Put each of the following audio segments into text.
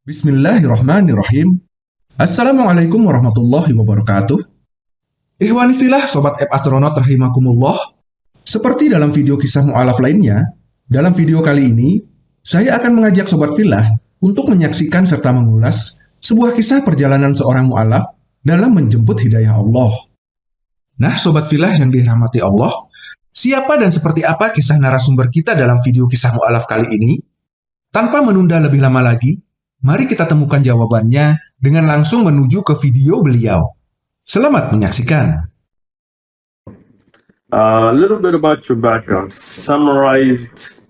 Bismillahirrahmanirrahim. Assalamualaikum warahmatullahi wabarakatuh. Ikhwani filah Sobat App Astronaut rahimakumullah. Seperti dalam video kisah mu'alaf lainnya, dalam video kali ini, saya akan mengajak Sobat Filah untuk menyaksikan serta mengulas sebuah kisah perjalanan seorang mu'alaf dalam menjemput hidayah Allah. Nah, Sobat Filah yang dirahmati Allah, siapa dan seperti apa kisah narasumber kita dalam video kisah mu'alaf kali ini? Tanpa menunda lebih lama lagi, Mari kita temukan jawabannya dengan langsung menuju ke video beliau. Selamat menyaksikan. A little bit about your background, summarized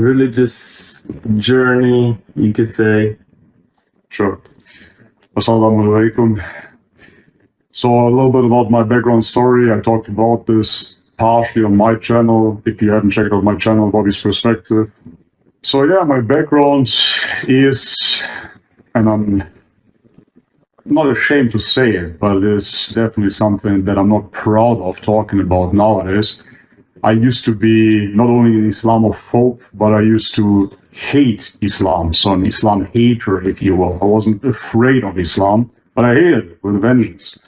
religious journey, you could say. Sure. Assalamu alaikum. So a little bit about my background story. I talked about this partially on my channel. If you haven't checked out my channel, Bobby's Perspective. So yeah, my background is, and I'm not ashamed to say it, but it's definitely something that I'm not proud of talking about nowadays. I used to be not only an Islamophobe, but I used to hate Islam. So an Islam hater, if you will. I wasn't afraid of Islam, but I hated it with a vengeance.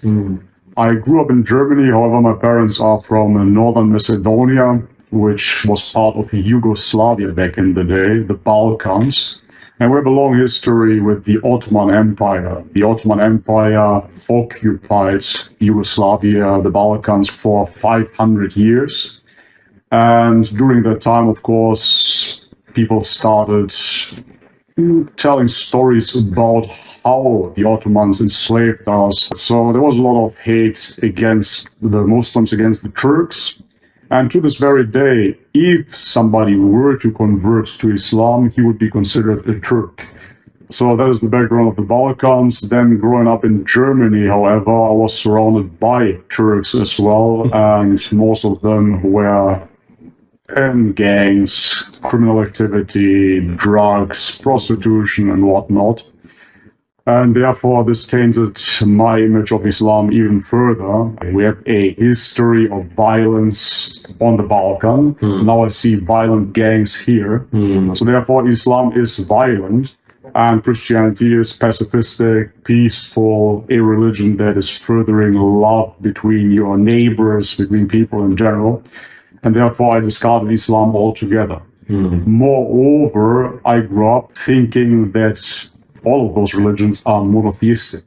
I grew up in Germany, however, my parents are from uh, northern Macedonia, which was part of Yugoslavia back in the day, the Balkans. And we have a long history with the Ottoman Empire. The Ottoman Empire occupied Yugoslavia, the Balkans, for 500 years. And during that time, of course, people started telling stories about how the Ottomans enslaved us. So there was a lot of hate against the Muslims, against the Turks. And to this very day, if somebody were to convert to Islam, he would be considered a Turk. So that is the background of the Balkans. Then growing up in Germany, however, I was surrounded by Turks as well, and most of them were in gangs, criminal activity, drugs, prostitution, and whatnot. And therefore, this tainted my image of Islam even further. We have a history of violence on the Balkan. Hmm. Now I see violent gangs here. Hmm. So therefore, Islam is violent and Christianity is pacifistic, peaceful, a religion that is furthering love between your neighbors, between people in general. And therefore, I discarded Islam altogether. Hmm. Moreover, I grew up thinking that all of those religions are monotheistic.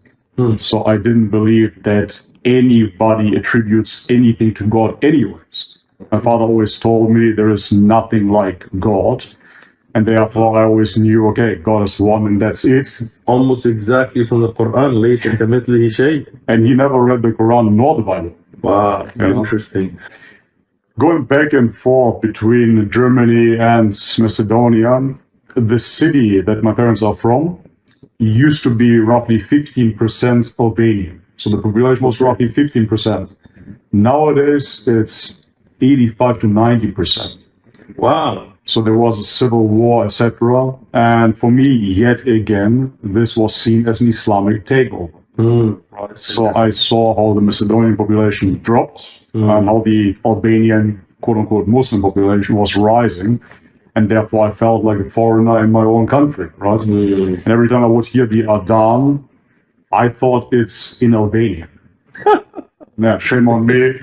So I didn't believe that anybody attributes anything to God anyways. My father always told me there is nothing like God. And therefore I always knew, okay, God is one and that's it. Almost exactly from the Quran, ليس كمثله شيء. And he never read the Quran nor the Bible. Wow, Yeah. interesting. Going back and forth between Germany and Macedonia, the city that my parents are from used to be roughly 15% Albanian. So the population was roughly 15%. Nowadays, it's 85 to 90%. Wow. So there was a civil war, etc. And for me, yet again, this was seen as an Islamic takeover. Hmm. Right. So I saw how the Macedonian population dropped hmm. and how the Albanian quote unquote Muslim population was rising. And therefore I felt like a foreigner in my own country, right? And every time I would hear the Adhan, I thought it's in Albanian. yeah, shame on me.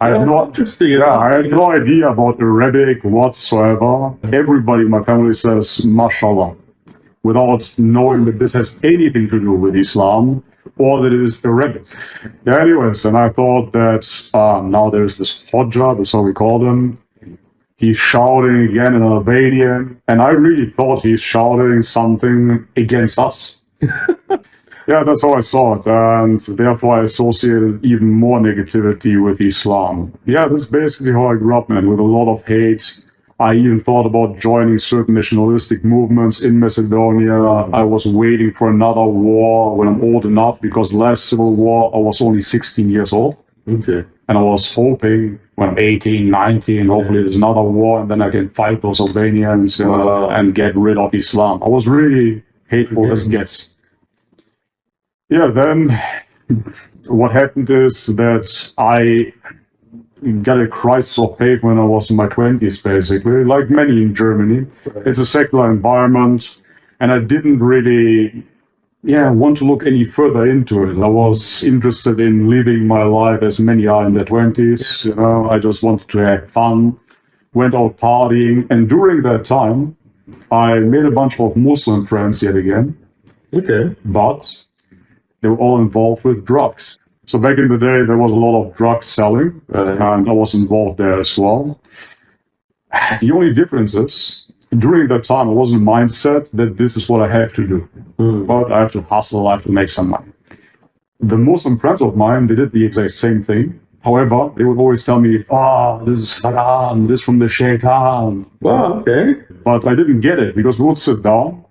I had That's no, interesting. yeah, I had no idea about Arabic whatsoever. Everybody in my family says mashallah without knowing that this has anything to do with Islam or that it is Arabic. Yeah, anyways, and I thought that uh, now there's this Hodja, that's how we call him. He's shouting again in Albanian, and I really thought he's shouting something against us. yeah, that's how I saw it, and therefore I associated even more negativity with Islam. Yeah, that's basically how I grew up, man, with a lot of hate. I even thought about joining certain nationalistic movements in Macedonia. I was waiting for another war when I'm old enough because last civil war I was only 16 years old. Okay. And I was hoping when I'm 18, 19, hopefully there's another war and then I can fight those Albanians uh, and get rid of Islam. I was really hateful as gets. Yeah, then what happened is that I got a crisis of faith when I was in my 20s, basically, like many in Germany. It's a secular environment. and I didn't really, yeah, want to look any further into it. I was interested in living my life as many are in their twenties. You know, I just wanted to have fun, went out partying, and during that time, I made a bunch of Muslim friends yet again, Okay. but they were all involved with drugs. So back in the day, there was a lot of drug selling, and I was involved there as well. The only difference is, during that time, I was in the mindset that this is what I have to do. Mm. But I have to hustle, I have to make some money. The Muslim friends of mine, they did the exact same thing. However, they would always tell me, ah, this is haram, this from the shaitan. Well, Okay. But I didn't get it because we would sit down,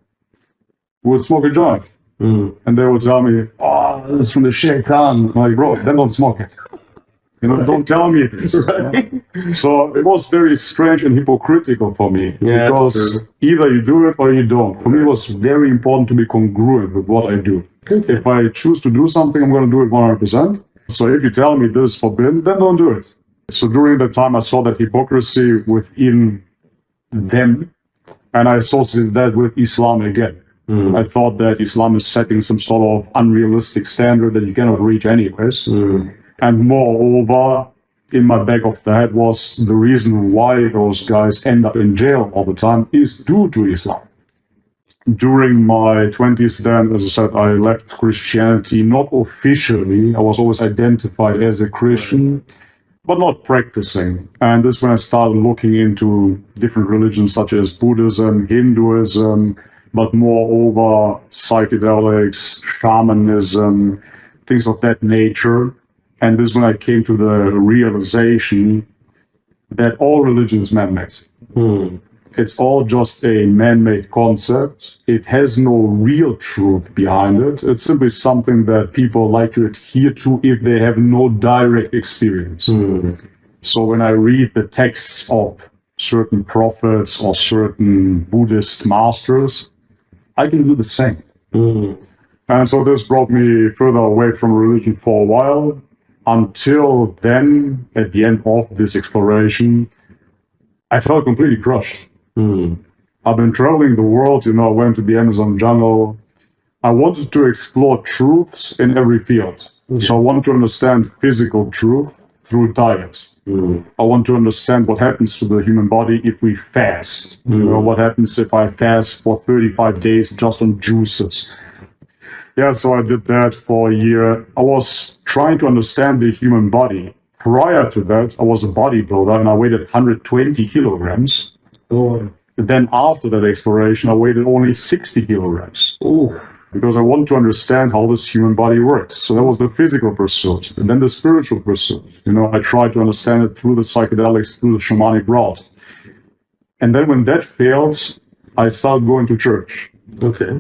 we would smoke a joint, Mm. and they would tell me, oh, this is from the shaitan. I'm like, bro, then don't smoke it. You know, don't tell me this. Right. So it was very strange and hypocritical for me Yeah, because either you do it or you don't. For me, it was very important to be congruent with what I do. Okay. If I choose to do something, I'm going to do it 100%. So if you tell me this is forbidden, then don't do it. So during that time, I saw that hypocrisy within them, and I associated that with Islam again. Mm. I thought that Islam is setting some sort of unrealistic standard that you cannot reach anyways. Mm. And moreover, in my back of the head was the reason why those guys end up in jail all the time is due to Islam. During my 20s, then, as I said, I left Christianity not officially. I was always identified as a Christian, but not practicing. And this is when I started looking into different religions such as Buddhism, Hinduism, but moreover, psychedelics, shamanism, things of that nature. And this is when I came to the realization that all religion is man-made. Mm. It's all just a man-made concept. It has no real truth behind it. It's simply something that people like to adhere to if they have no direct experience. Mm. So when I read the texts of certain prophets or certain Buddhist masters, I can do the same. Mm. And so this brought me further away from religion for a while until then, at the end of this exploration, I felt completely crushed. Mm. I've been traveling the world, you know, I went to the Amazon jungle. I wanted to explore truths in every field. So I wanted to understand physical truth through diet. Mm. I want to understand what happens to the human body if we fast. You know, what happens if I fast for 35 days just on juices. Yeah, so I did that for a year. I was trying to understand the human body. Prior to that, I was a bodybuilder and I weighed 120 kilograms. Oh. Then after that exploration, I weighed only 60 kilograms Ooh. because I wanted to understand how this human body works. So that was the physical pursuit. And then the spiritual pursuit. You know, I tried to understand it through the psychedelics, through the shamanic route. And then when that failed, I started going to church. Okay.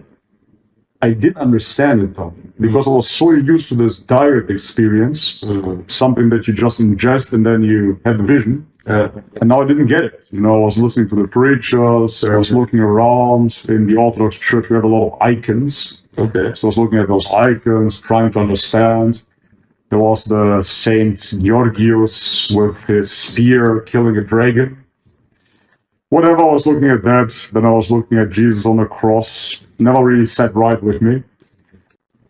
I didn't understand it though, because I was so used to this direct experience, Mm. something that you just ingest and then you have the vision. Uh, And now I didn't get it. You know, I was listening to the preachers, I was looking around. In the Orthodox Church, we have a lot of icons. okay. So I was looking at those icons, trying to understand. There was the Saint Georgios with his spear killing a dragon. Whenever I was looking at that, then I was looking at Jesus on the cross. Never really sat right with me.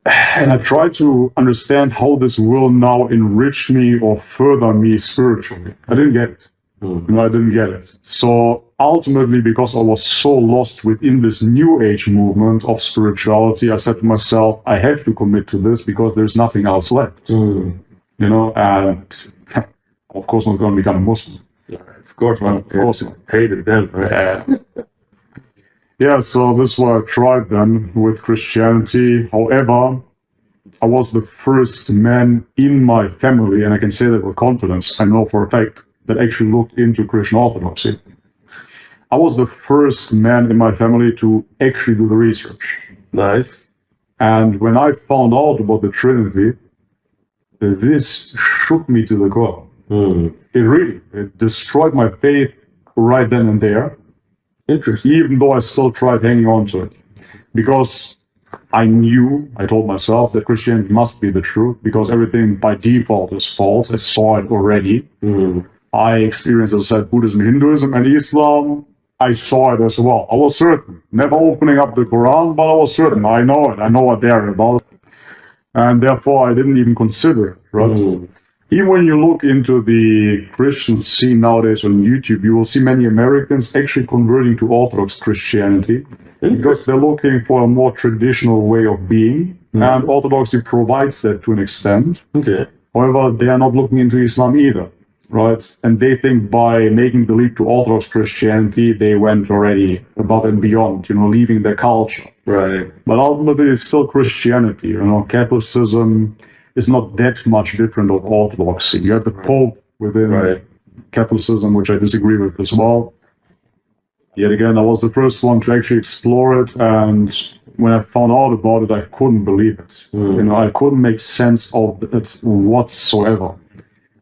And I tried to understand how this will now enrich me or further me spiritually. I didn't get it. Mm. No, I didn't get it. So ultimately, because I was so lost within this new age movement of spirituality, I said to myself, I have to commit to this because there's nothing else left. Mm. You know, and of course, I'm going to become a Muslim. Of course, man. Of course. Hated them, right? Yeah, so this is what I tried then with Christianity. However, I was the first man in my family, and I can say that with confidence, I know for a fact, that actually looked into Christian Orthodoxy. I was the first man in my family to actually do the research. Nice. And when I found out about the Trinity, this shook me to the core. Mm. It really, it destroyed my faith right then and there. Interesting. even though I still tried hanging on to it. Because I knew, I told myself that Christianity must be the truth because everything by default is false. I saw it already. Mm. I experienced, as I said, Buddhism, Hinduism, and Islam. I saw it as well. I was certain. Never opening up the Quran, but I was certain. I know it. I know what they're about. And therefore, I didn't even consider it, right? Mm. Even when you look into the Christian scene nowadays on YouTube, you will see many Americans actually converting to Orthodox Christianity because they're looking for a more traditional way of being. Hmm. And Orthodoxy provides that to an extent. Okay. However, they are not looking into Islam either, right? And they think by making the leap to Orthodox Christianity, they went already above and beyond, you know, leaving their culture. Right. But ultimately, it's still Christianity. You know, Catholicism is not that much different of Orthodoxy. You have the Pope within Right. Catholicism, which I disagree with as well. Yet again, I was the first one to actually explore it, and when I found out about it, I couldn't believe it. Hmm. You know, I couldn't make sense of it whatsoever.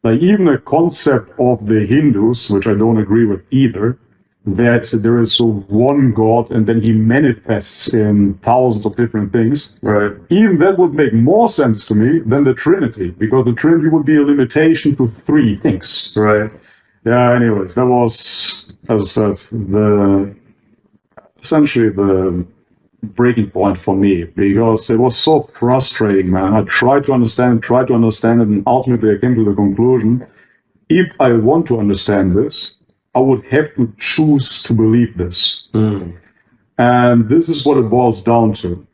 Like even the concept of the Hindus, which I don't agree with either, that there is one God and then he manifests in thousands of different things. Right. Even that would make more sense to me than the Trinity, because the Trinity would be a limitation to three things. Right. Yeah, anyways, that was, as I said, the essentially the breaking point for me because it was so frustrating, man. I tried to understand, tried to understand it, and ultimately I came to the conclusion if I want to understand this, I would have to choose to believe this. Mm. And this is what it boils down to.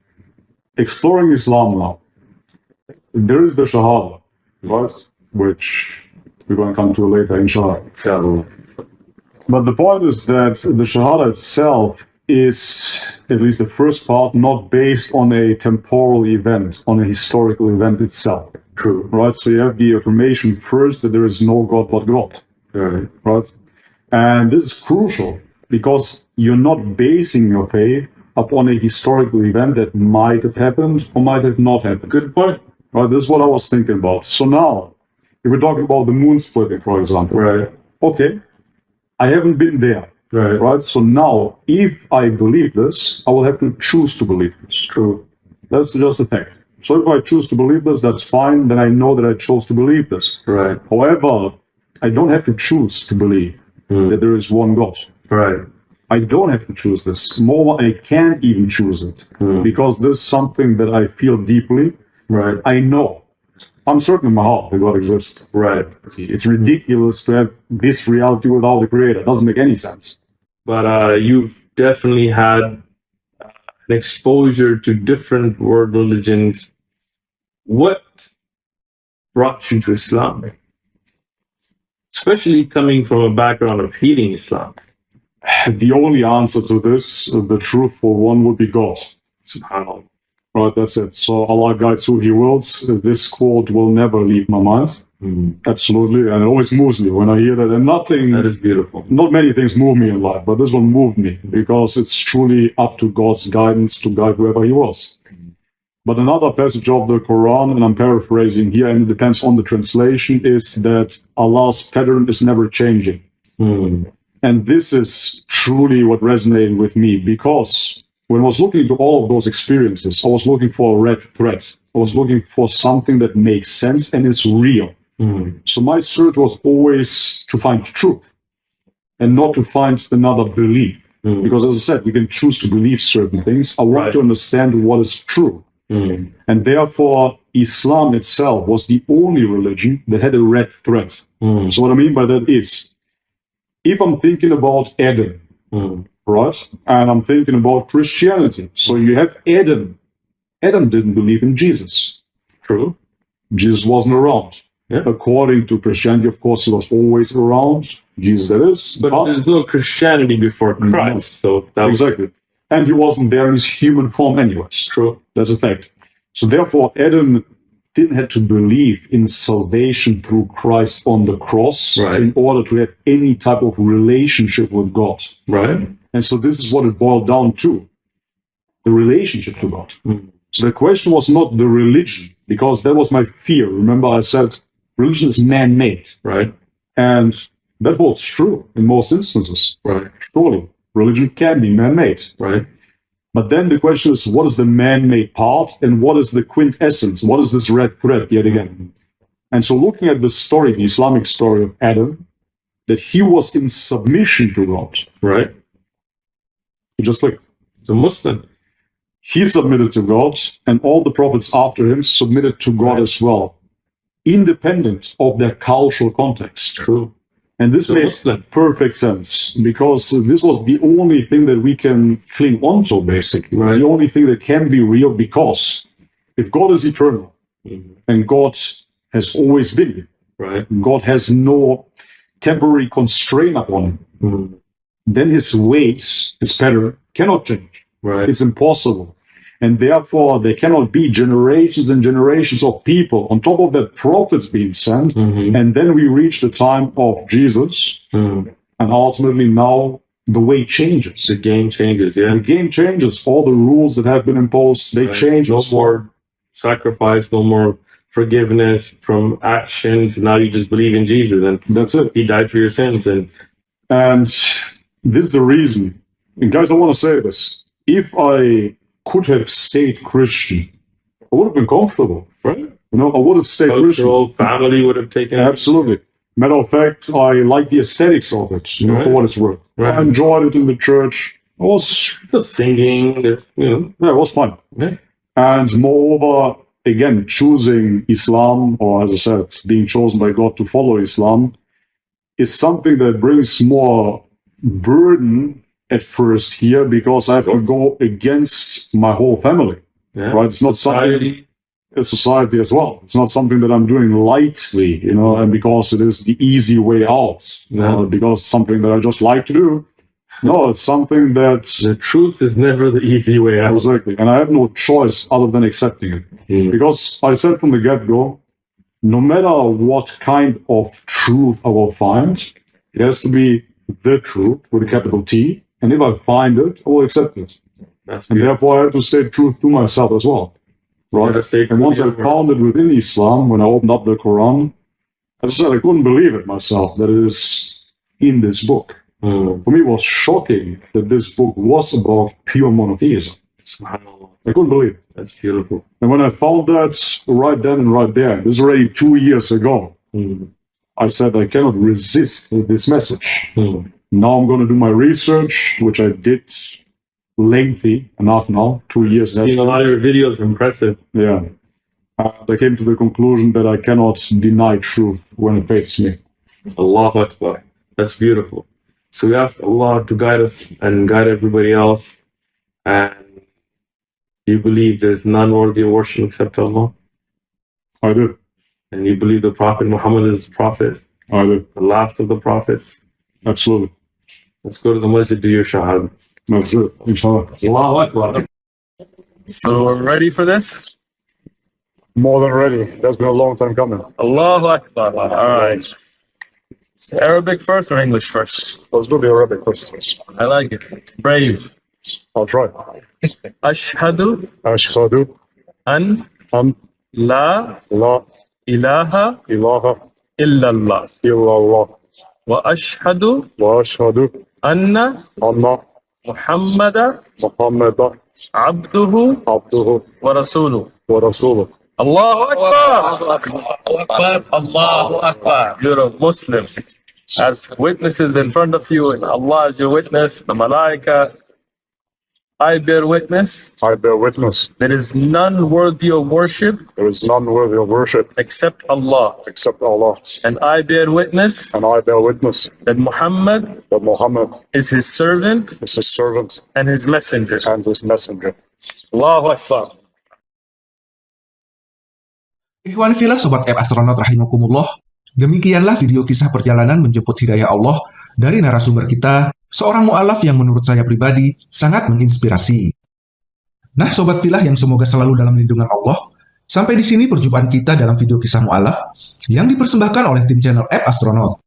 Exploring Islam now. There is the Shahada, right? Which we're going to come to later, inshallah. Inshallah. But the point is that the Shahada itself is, at least the first part, not based on a temporal event, on a historical event itself. True. Right? So you have the affirmation first that there is no God but God. Right. Right? And this is crucial because you're not basing your faith upon a historical event that might have happened or might have not happened. Good point. Right? This is what I was thinking about. So now, if we're talking about the moon splitting, for example, Right. okay, I haven't been there, Right. right? So now, if I believe this, I will have to choose to believe this. True. That's just a fact. So if I choose to believe this, that's fine. Then I know that I chose to believe this. Right. However, I don't have to choose to believe that there is one God. Right. I don't have to choose this. More, I can't even choose it because this is something that I feel deeply. Right. I know. I'm certain in my heart that God exists. Right. It's ridiculous to have this reality without the Creator. It doesn't make any sense. But uh, you've definitely had an exposure to different world religions. What brought you to Islam? Especially coming from a background of hating Islam. The only answer to this, the truthful one, would be God. Subhanallah. Right, that's it. So Allah guides who He wills. This quote will never leave my mind. Hmm. Absolutely, and it always moves me when I hear that. And nothing, That is beautiful. not many things move me in life, but this one moved me because it's truly up to God's guidance to guide whoever He wills. Hmm. But another passage of the Quran, and I'm paraphrasing here, and it depends on the translation, is that Allah's pattern is never changing. Hmm. And this is truly what resonated with me because when I was looking into all of those experiences, I was looking for a red thread. I was looking for something that makes sense and is real. Hmm. So my search was always to find truth and not to find another belief. Hmm. Because as I said, we can choose to believe certain things. I want Right. to understand what is true. Hmm. And therefore, Islam itself was the only religion that had a red thread. Hmm. So what I mean by that is, if I'm thinking about Adam, Hmm. right? And I'm thinking about Christianity. So you have Adam. Adam didn't believe in Jesus. True. Jesus wasn't around. Yeah. According to Christianity, of course, he was always around. Jesus, that is. But there's no Christianity before Christ, so that was exactly. And he wasn't there in his human form, anyways. true. That's a fact. So therefore, Adam didn't have to believe in salvation through Christ on the cross Right. in order to have any type of relationship with God. Right. And so this is what it boiled down to the relationship to God. Mm. So the question was not the religion, because that was my fear. Remember, I said religion is man made. Right. And that was true in most instances. Right. Surely, religion can be man made. Right. But then the question is what is the man made part and what is the quintessence? What is this red thread yet again? And so, looking at the story, the Islamic story of Adam, that he was in submission to God, Right. Just like the Muslim. He submitted to God, and all the prophets after him submitted to God Right. as well, independent of their cultural context. True. And this made perfect sense because this was the only thing that we can cling onto, basically. Right. The only thing that can be real because if God is eternal Mhm. and God has always been, Right. God has no temporary constraint upon him, Mhm. then his ways, his pattern, cannot change. Right. It's impossible. And therefore, there cannot be generations and generations of people on top of that prophets being sent. Mhm. And then we reach the time of Jesus, Mhm. and ultimately now the way changes. The game changes. Yeah. The game changes. All the rules that have been imposed, they Right. change. No more sacrifice, no more forgiveness from actions. Now you just believe in Jesus and That's it. he died for your sins. And And this is the reason. And guys, I want to say this. If I could have stayed Christian, I would have been comfortable. right. You know, I would have stayed Christian. Cultural family would have taken it. Absolutely. Matter of fact, I like the aesthetics of it, you know, Right. for what it's worth. Right. I enjoyed it in the church. I was, The singing, there's, you know. yeah, it was fun. Yeah. And moreover, again, choosing Islam, or as I said, being chosen by God to follow Islam, is something that brings more burden at first here because I have to go against my whole family. Yeah. Right? It's not something Society. a society as well. It's not something that I'm doing lightly, you know, and because it is the easy way out, No. uh, because it's something that I just like to do. No, it's something that The truth is never the easy way out. exactly, and I have no choice other than accepting it. Mm. Because I said from the get go, no matter what kind of truth I will find, it has to be the truth with a capital T. And if I find it, I will accept it. That's And beautiful. therefore, I have to stay truth to myself as well. Right? And once I found it within Islam, when I opened up the Quran, as I said, I couldn't believe it myself that it is in this book. Mm. For me, it was shocking that this book was about pure monotheism. I couldn't believe it. That's beautiful. And when I found that right then and right there, this is already two years ago, Mm. I said I cannot resist this message. Mm. Now I'm going to do my research, which I did lengthy enough now, two years. Seeing a lot of your videos, impressive. Yeah. And I came to the conclusion that I cannot deny truth when it faces me. Allahu Akbar. That's beautiful. So we ask Allah to guide us and guide everybody else. And you believe there's none worthy of worship except Allah. I do. And you believe the Prophet Muhammad is prophet, I did. the last of the prophets. Absolutely. Let's go to the masjid, do your shahad. That's it. Inshallah. Allahu Akbar. So we're ready for this? More than ready. That's been a long time coming. Allahu Akbar. All right. Arabic first or English first? Let's do the Arabic first. I like it. Brave. I'll try. Ashhadu Ashhadu an an la la ilaha ilaha illallah. illallah Wa ashhadu wa ashhadu anna anna Muhammada Muhammadan abduhu abduhu wa rasuluh. wa rasuluh. Allahu Akbar. Allahu Akbar. You're a Muslim. As witnesses in front of you, and Allah is your witness, the Malaika. I bear witness. I bear witness. There is none worthy of worship There is none worthy of worship except Allah. except Allah. And I bear witness And I bear witness that Muhammad that Muhammad is his servant is his servant and his messenger. and his messenger. Allahu Akbar. Ikhwan filah Sobat App Astronaut Rahimakumullah, demikianlah video kisah perjalanan menjemput hidayah Allah dari narasumber kita, seorang mu'alaf yang menurut saya pribadi sangat menginspirasi. Nah Sobat filah yang semoga selalu dalam lindungan Allah, sampai di sini perjumpaan kita dalam video kisah mu'alaf yang dipersembahkan oleh tim channel App Astronaut.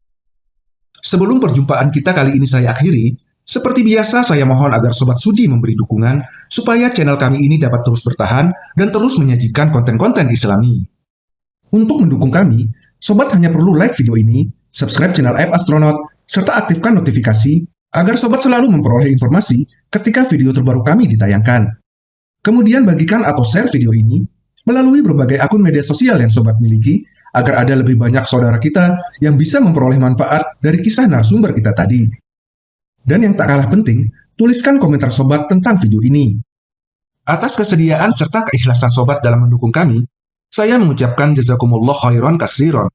Sebelum perjumpaan kita kali ini saya akhiri, seperti biasa saya mohon agar Sobat Sudi memberi dukungan supaya channel kami ini dapat terus bertahan dan terus menyajikan konten-konten islami. Untuk mendukung kami, Sobat hanya perlu like video ini, subscribe channel App Astronaut, serta aktifkan notifikasi agar sobat selalu memperoleh informasi ketika video terbaru kami ditayangkan. Kemudian bagikan atau share video ini melalui berbagai akun media sosial yang sobat miliki agar ada lebih banyak saudara kita yang bisa memperoleh manfaat dari kisah narasumber kita tadi. Dan yang tak kalah penting, tuliskan komentar sobat tentang video ini. Atas kesediaan serta keikhlasan sobat dalam mendukung kami, saya mengucapkan jazakumullah khairan kasiron.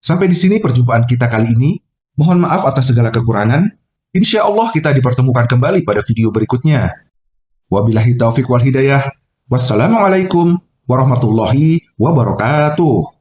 Sampai di sini perjumpaan kita kali ini. Mohon maaf atas segala kekurangan. Insya Allah kita dipertemukan kembali pada video berikutnya. Wabillahi taufiq wal hidayah. Wassalamualaikum warahmatullahi wabarakatuh.